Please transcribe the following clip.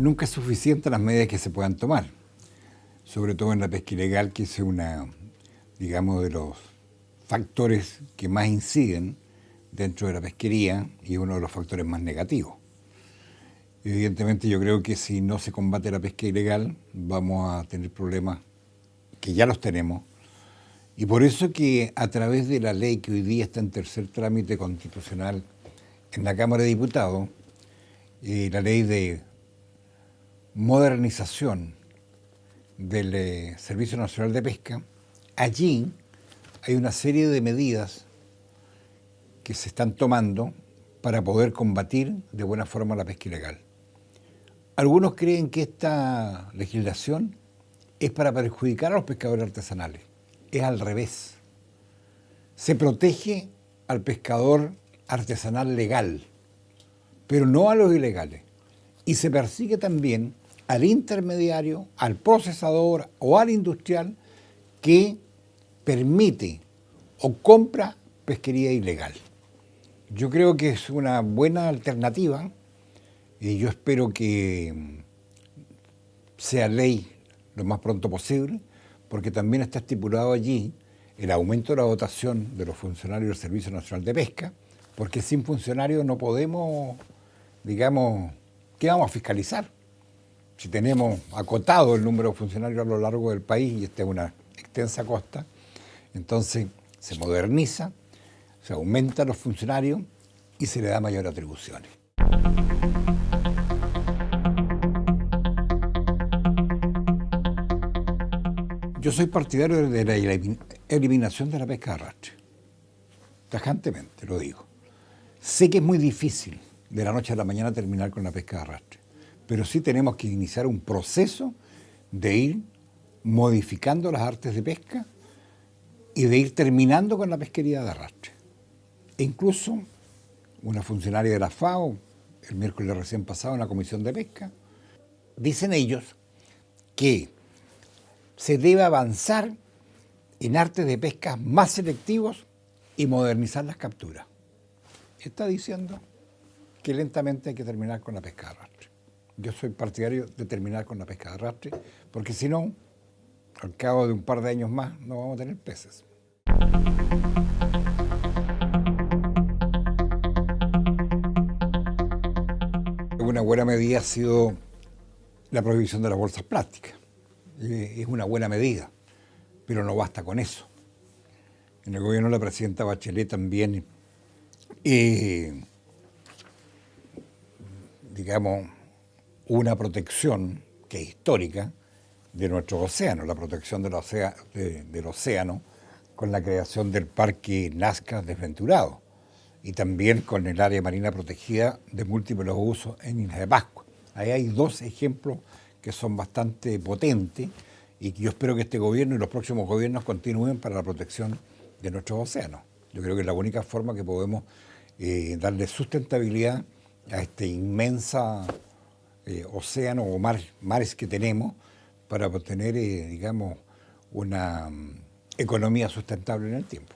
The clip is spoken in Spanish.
Nunca es suficiente las medidas que se puedan tomar, sobre todo en la pesca ilegal, que es una, digamos, de los factores que más inciden dentro de la pesquería y uno de los factores más negativos. Evidentemente yo creo que si no se combate la pesca ilegal vamos a tener problemas que ya los tenemos y por eso que a través de la ley que hoy día está en tercer trámite constitucional en la Cámara de Diputados, eh, la ley de modernización del eh, Servicio Nacional de Pesca, allí hay una serie de medidas que se están tomando para poder combatir de buena forma la pesca ilegal. Algunos creen que esta legislación es para perjudicar a los pescadores artesanales. Es al revés. Se protege al pescador artesanal legal, pero no a los ilegales. Y se persigue también al intermediario, al procesador o al industrial que permite o compra pesquería ilegal. Yo creo que es una buena alternativa y yo espero que sea ley lo más pronto posible, porque también está estipulado allí el aumento de la dotación de los funcionarios del Servicio Nacional de Pesca, porque sin funcionarios no podemos, digamos, ¿qué vamos a fiscalizar? Si tenemos acotado el número de funcionarios a lo largo del país y esta es una extensa costa, entonces se moderniza, se aumenta los funcionarios y se le da mayor atribuciones. Yo soy partidario de la eliminación de la pesca de arrastre. Tajantemente, lo digo. Sé que es muy difícil de la noche a la mañana terminar con la pesca de arrastre, pero sí tenemos que iniciar un proceso de ir modificando las artes de pesca y de ir terminando con la pesquería de arrastre. E incluso una funcionaria de la FAO, el miércoles recién pasado en la Comisión de Pesca, dicen ellos que se debe avanzar en artes de pesca más selectivos y modernizar las capturas. Está diciendo que lentamente hay que terminar con la pesca de arrastre. Yo soy partidario de terminar con la pesca de arrastre, porque si no, al cabo de un par de años más no vamos a tener peces. Una buena medida ha sido la prohibición de las bolsas plásticas. Es una buena medida, pero no basta con eso. En el gobierno de la presidenta Bachelet también, eh, digamos, una protección que es histórica de nuestro océano, la protección del, océano con la creación del Parque Nazca Desventurado y también con el área marina protegida de múltiples usos en Isla de Pascua. Ahí hay dos ejemplos que son bastante potentes y que yo espero que este gobierno y los próximos gobiernos continúen para la protección de nuestros océanos. Yo creo que es la única forma que podemos eh, darle sustentabilidad a este inmensa eh, océano o mares que tenemos para obtener, eh, digamos, una mm, economía sustentable en el tiempo.